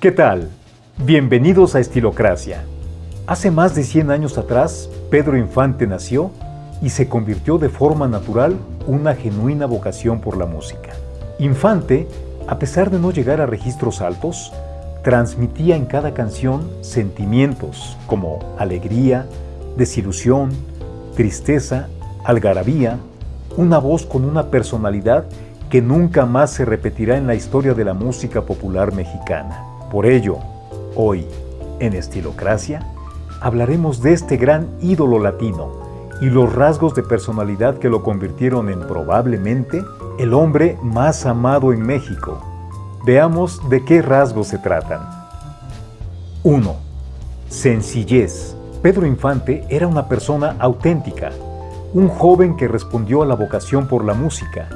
¿Qué tal? Bienvenidos a Estilocracia. Hace más de 100 años atrás, Pedro Infante nació y se convirtió de forma natural una genuina vocación por la música. Infante, a pesar de no llegar a registros altos, transmitía en cada canción sentimientos como alegría, desilusión, tristeza, algarabía, una voz con una personalidad que nunca más se repetirá en la historia de la música popular mexicana. Por ello, hoy, en Estilocracia, hablaremos de este gran ídolo latino y los rasgos de personalidad que lo convirtieron en probablemente el hombre más amado en México. Veamos de qué rasgos se tratan. 1. Sencillez. Pedro Infante era una persona auténtica, un joven que respondió a la vocación por la música,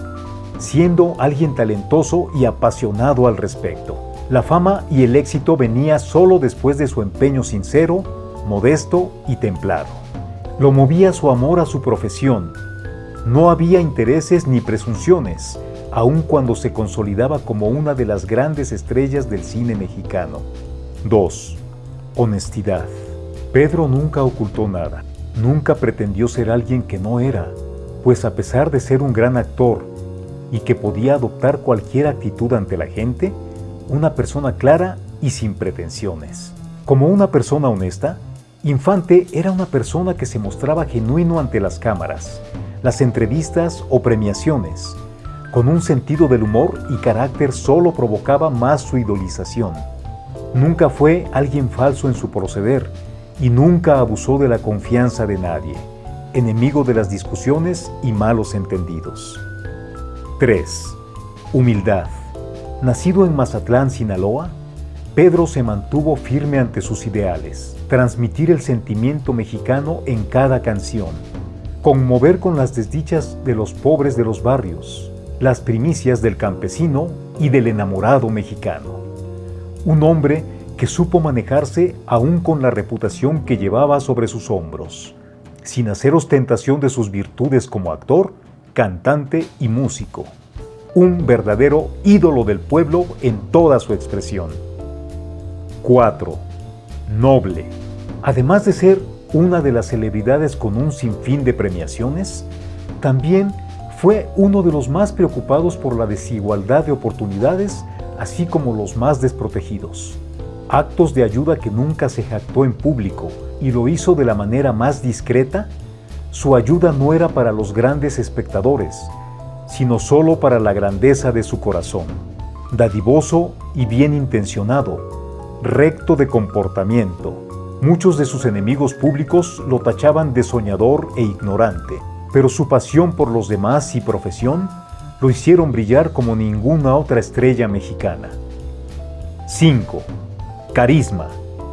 siendo alguien talentoso y apasionado al respecto. La fama y el éxito venía solo después de su empeño sincero, modesto y templado. Lo movía su amor a su profesión. No había intereses ni presunciones, aun cuando se consolidaba como una de las grandes estrellas del cine mexicano. 2. Honestidad. Pedro nunca ocultó nada. Nunca pretendió ser alguien que no era, pues a pesar de ser un gran actor y que podía adoptar cualquier actitud ante la gente, una persona clara y sin pretensiones. Como una persona honesta, Infante era una persona que se mostraba genuino ante las cámaras, las entrevistas o premiaciones. Con un sentido del humor y carácter solo provocaba más su idolización. Nunca fue alguien falso en su proceder y nunca abusó de la confianza de nadie, enemigo de las discusiones y malos entendidos. 3. Humildad. Nacido en Mazatlán, Sinaloa, Pedro se mantuvo firme ante sus ideales, transmitir el sentimiento mexicano en cada canción, conmover con las desdichas de los pobres de los barrios, las primicias del campesino y del enamorado mexicano. Un hombre que supo manejarse aún con la reputación que llevaba sobre sus hombros, sin hacer ostentación de sus virtudes como actor, cantante y músico. Un verdadero ídolo del pueblo en toda su expresión. 4. Noble. Además de ser una de las celebridades con un sinfín de premiaciones, también fue uno de los más preocupados por la desigualdad de oportunidades, así como los más desprotegidos. Actos de ayuda que nunca se jactó en público y lo hizo de la manera más discreta, su ayuda no era para los grandes espectadores, sino solo para la grandeza de su corazón. Dadivoso y bien intencionado, recto de comportamiento. Muchos de sus enemigos públicos lo tachaban de soñador e ignorante, pero su pasión por los demás y profesión lo hicieron brillar como ninguna otra estrella mexicana. 5. Carisma.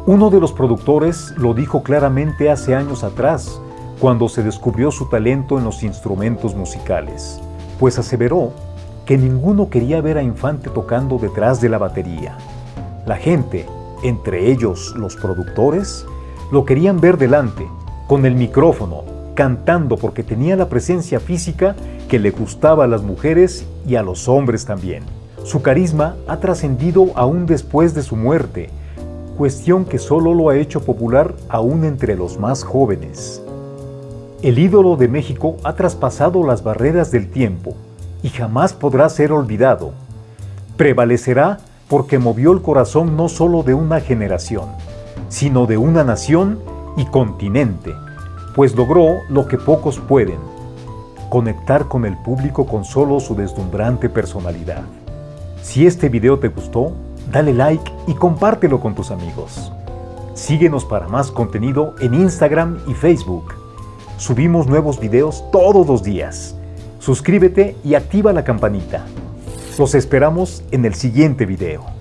Uno de los productores lo dijo claramente hace años atrás, cuando se descubrió su talento en los instrumentos musicales, pues aseveró que ninguno quería ver a Infante tocando detrás de la batería. La gente, entre ellos los productores, lo querían ver delante, con el micrófono, cantando porque tenía la presencia física que le gustaba a las mujeres y a los hombres también. Su carisma ha trascendido aún después de su muerte, cuestión que solo lo ha hecho popular aún entre los más jóvenes. El ídolo de México ha traspasado las barreras del tiempo y jamás podrá ser olvidado. Prevalecerá porque movió el corazón no solo de una generación, sino de una nación y continente, pues logró lo que pocos pueden, conectar con el público con solo su deslumbrante personalidad. Si este video te gustó, dale like y compártelo con tus amigos. Síguenos para más contenido en Instagram y Facebook. Subimos nuevos videos todos los días. Suscríbete y activa la campanita. Los esperamos en el siguiente video.